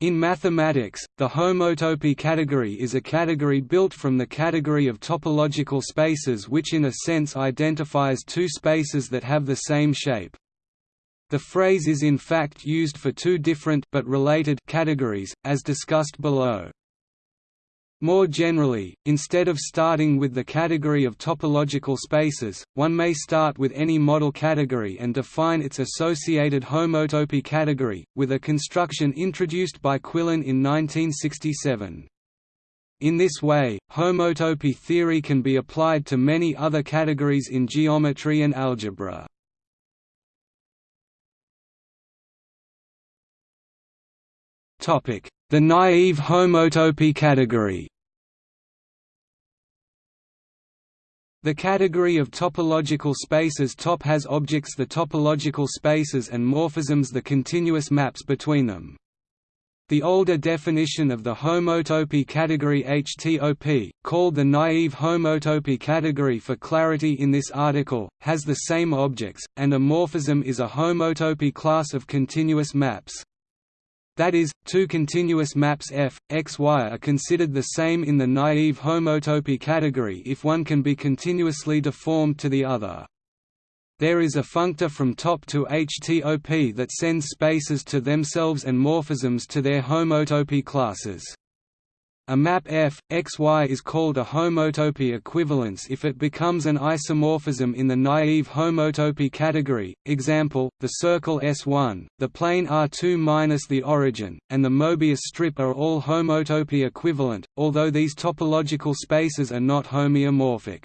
In mathematics, the homotopy category is a category built from the category of topological spaces which in a sense identifies two spaces that have the same shape. The phrase is in fact used for two different but related categories, as discussed below. More generally, instead of starting with the category of topological spaces, one may start with any model category and define its associated homotopy category, with a construction introduced by Quillen in 1967. In this way, homotopy theory can be applied to many other categories in geometry and algebra. The naive homotopy category The category of topological spaces top has objects the topological spaces and morphisms the continuous maps between them. The older definition of the homotopy category HTOP, called the naive homotopy category for clarity in this article, has the same objects, and a morphism is a homotopy class of continuous maps. That is, two continuous maps f, x, y are considered the same in the naive homotopy category if one can be continuously deformed to the other. There is a functor from top to HTOP that sends spaces to themselves and morphisms to their homotopy classes. A map f, x, y is called a homotopy equivalence if it becomes an isomorphism in the naive homotopy category, example, the circle S1, the plane R2 minus the origin, and the Mobius strip are all homotopy equivalent, although these topological spaces are not homeomorphic.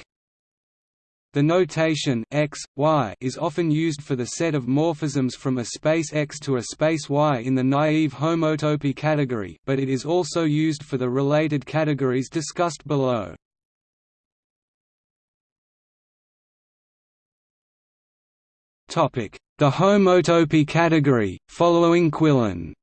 The notation x, y is often used for the set of morphisms from a space X to a space Y in the naive homotopy category but it is also used for the related categories discussed below. The homotopy category, following Quillen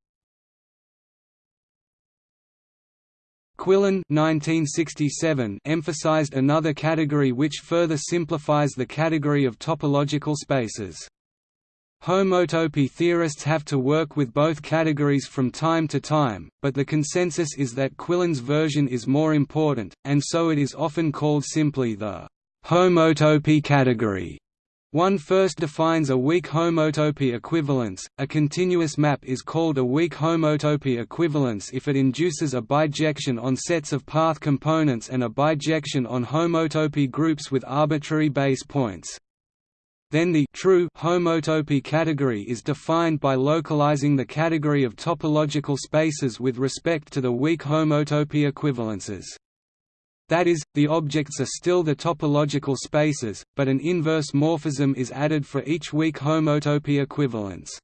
Quillen 1967 emphasized another category which further simplifies the category of topological spaces. Homotopy theorists have to work with both categories from time to time, but the consensus is that Quillen's version is more important, and so it is often called simply the homotopy category. One first defines a weak homotopy equivalence. A continuous map is called a weak homotopy equivalence if it induces a bijection on sets of path components and a bijection on homotopy groups with arbitrary base points. Then the true homotopy category is defined by localizing the category of topological spaces with respect to the weak homotopy equivalences. That is, the objects are still the topological spaces, but an inverse morphism is added for each weak homotopy equivalence.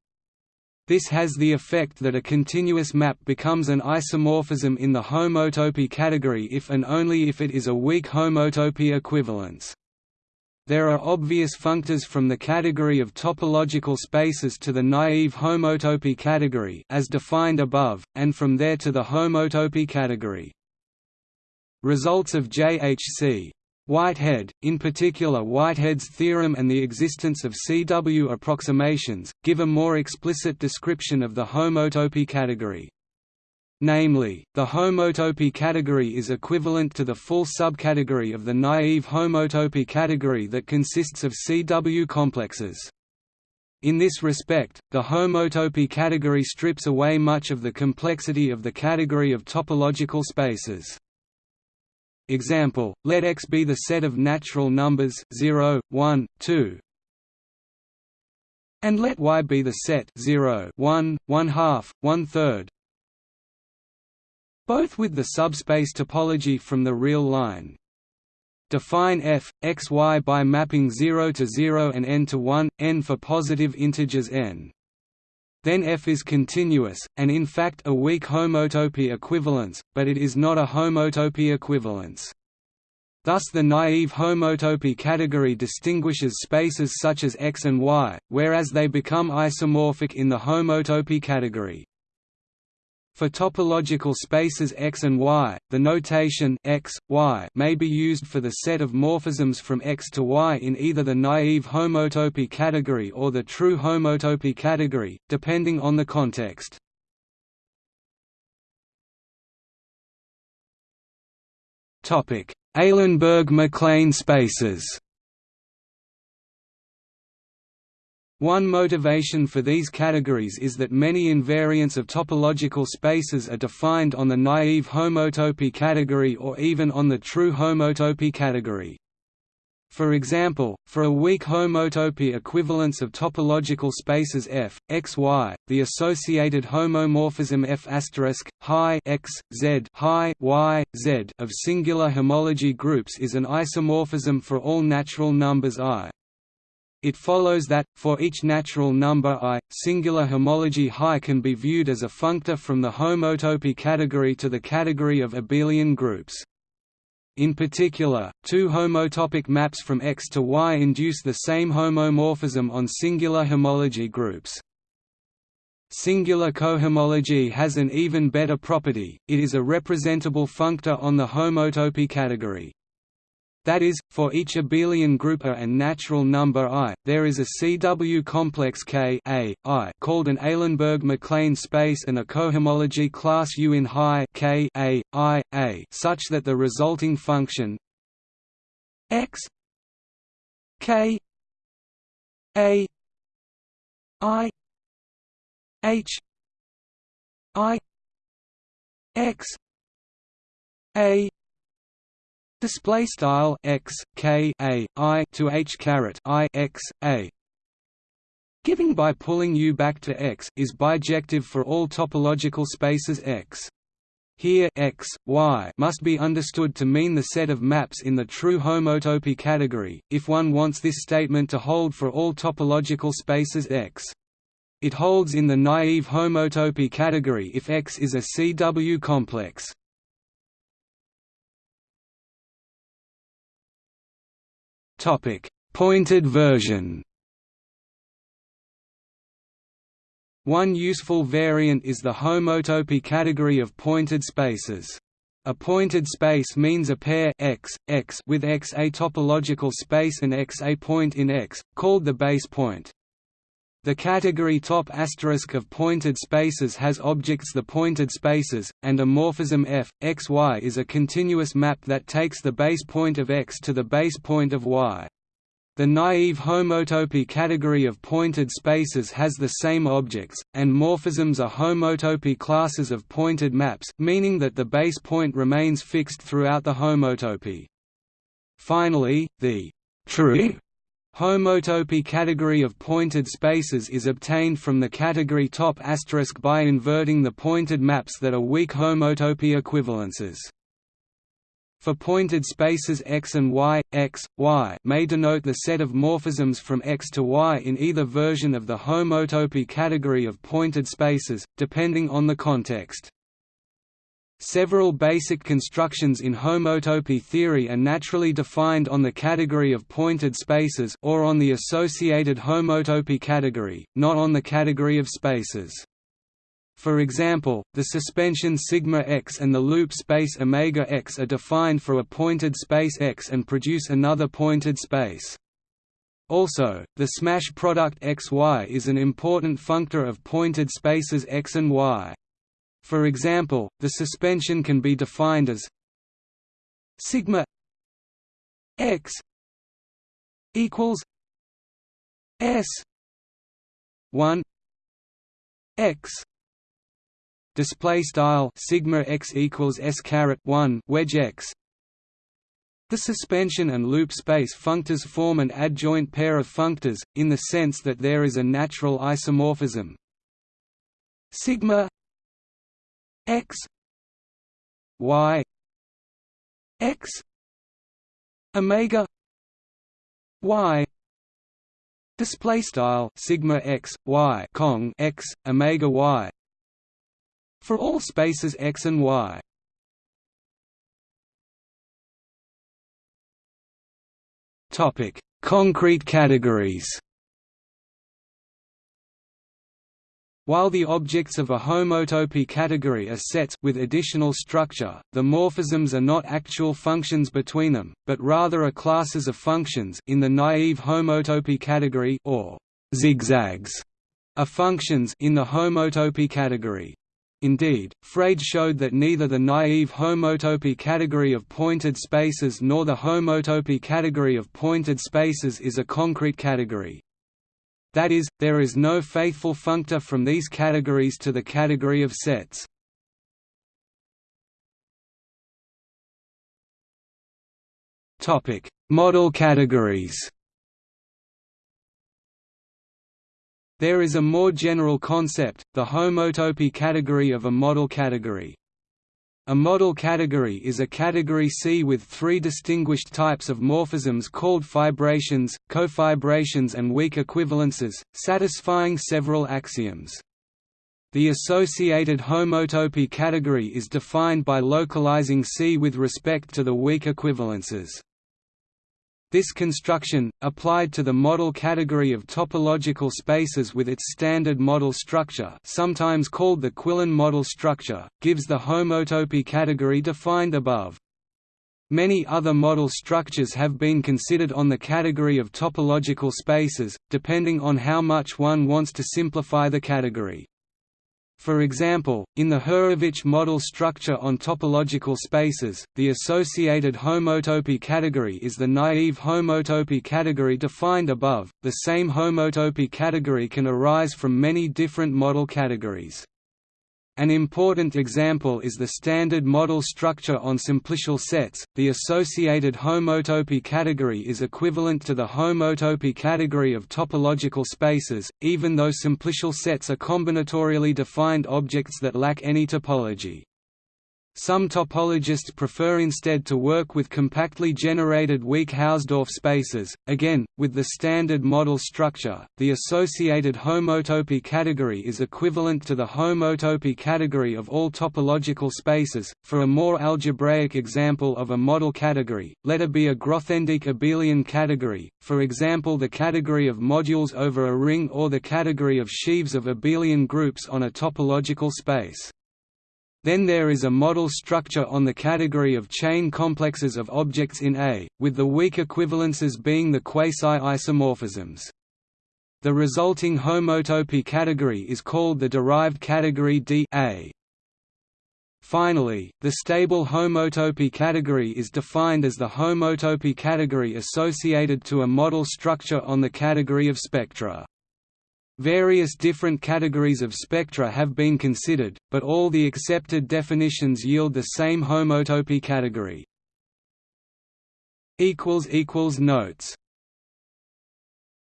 This has the effect that a continuous map becomes an isomorphism in the homotopy category if and only if it is a weak homotopy equivalence. There are obvious functors from the category of topological spaces to the naive homotopy category as defined above, and from there to the homotopy category. Results of J.H.C. Whitehead, in particular Whitehead's theorem and the existence of CW approximations, give a more explicit description of the homotopy category. Namely, the homotopy category is equivalent to the full subcategory of the naive homotopy category that consists of CW complexes. In this respect, the homotopy category strips away much of the complexity of the category of topological spaces. Example, let X be the set of natural numbers 0, 1, 2 and let Y be the set 0, 1, 1 half, 1 third. Both with the subspace topology from the real line. Define f, x, y by mapping 0 to 0 and n to 1, n for positive integers n then F is continuous, and in fact a weak homotopy equivalence, but it is not a homotopy equivalence. Thus the naive homotopy category distinguishes spaces such as X and Y, whereas they become isomorphic in the homotopy category. For topological spaces X and Y, the notation X, y may be used for the set of morphisms from X to Y in either the naive homotopy category or the true homotopy category, depending on the context. Eilenberg-MacLane spaces One motivation for these categories is that many invariants of topological spaces are defined on the naive homotopy category or even on the true homotopy category. For example, for a weak homotopy equivalence of topological spaces f, x, y, the associated homomorphism f high x, z high y, z of singular homology groups is an isomorphism for all natural numbers i. It follows that, for each natural number i, singular homology high can be viewed as a functor from the homotopy category to the category of abelian groups. In particular, two homotopic maps from X to Y induce the same homomorphism on singular homology groups. Singular cohomology has an even better property, it is a representable functor on the homotopy category. That is, for each abelian group A and natural number I, there is a CW complex K A, I called an Eilenberg-MacLane space and a cohomology class U in high K A, I, A such that the resulting function x K A I H I X A Display style x k a i to h caret i x a. Giving by pulling u back to x is bijective for all topological spaces x. Here x, y must be understood to mean the set of maps in the true homotopy category, if one wants this statement to hold for all topological spaces x. It holds in the naive homotopy category if X is a CW complex. Topic: Pointed version. One useful variant is the homotopy category of pointed spaces. A pointed space means a pair x, x with x a topological space and x a point in X, called the base point. The category top asterisk of pointed spaces has objects the pointed spaces, and a morphism f, x y is a continuous map that takes the base point of x to the base point of y. The naive homotopy category of pointed spaces has the same objects, and morphisms are homotopy classes of pointed maps meaning that the base point remains fixed throughout the homotopy. Finally, the true Homotopy category of pointed spaces is obtained from the category top asterisk by inverting the pointed maps that are weak homotopy equivalences. For pointed spaces X and Y, X, Y may denote the set of morphisms from X to Y in either version of the homotopy category of pointed spaces, depending on the context. Several basic constructions in homotopy theory are naturally defined on the category of pointed spaces or on the associated homotopy category, not on the category of spaces. For example, the suspension sigma x and the loop space omega x are defined for a pointed space X and produce another pointed space. Also, the smash product XY is an important functor of pointed spaces X and Y. For example, the suspension can be defined as sigma x equals s 1 x. Display style sigma x equals s caret 1 wedge x. The suspension and loop space functors form an adjoint pair of functors in the sense that there is a natural isomorphism. Sigma x y x omega y display style sigma x y cong x omega y for all spaces x and y. Topic. Concrete categories While the objects of a homotopy category are sets with additional structure, the morphisms are not actual functions between them, but rather are classes of functions in the naive homotopy category or zigzags are functions in the homotopy category. Indeed, Freyd showed that neither the naive homotopy category of pointed spaces nor the homotopy category of pointed spaces is a concrete category. That is, there is no faithful functor from these categories to the category of sets. Model categories There is a more general concept, the homotopy category of a model category. A model category is a category C with three distinguished types of morphisms called fibrations, cofibrations and weak equivalences, satisfying several axioms. The associated homotopy category is defined by localizing C with respect to the weak equivalences. This construction, applied to the model category of topological spaces with its standard model structure sometimes called the Quillen model structure, gives the homotopy category defined above. Many other model structures have been considered on the category of topological spaces, depending on how much one wants to simplify the category. For example, in the Hurewicz model structure on topological spaces, the associated homotopy category is the naive homotopy category defined above. The same homotopy category can arise from many different model categories. An important example is the standard model structure on simplicial sets. The associated homotopy category is equivalent to the homotopy category of topological spaces, even though simplicial sets are combinatorially defined objects that lack any topology. Some topologists prefer instead to work with compactly generated weak Hausdorff spaces. Again, with the standard model structure, the associated homotopy category is equivalent to the homotopy category of all topological spaces. For a more algebraic example of a model category, let it be a Grothendieck abelian category, for example the category of modules over a ring or the category of sheaves of abelian groups on a topological space. Then there is a model structure on the category of chain complexes of objects in A, with the weak equivalences being the quasi-isomorphisms. The resulting homotopy category is called the derived category D A. Finally, the stable homotopy category is defined as the homotopy category associated to a model structure on the category of spectra. Various different categories of spectra have been considered, but all the accepted definitions yield the same homotopy category. Notes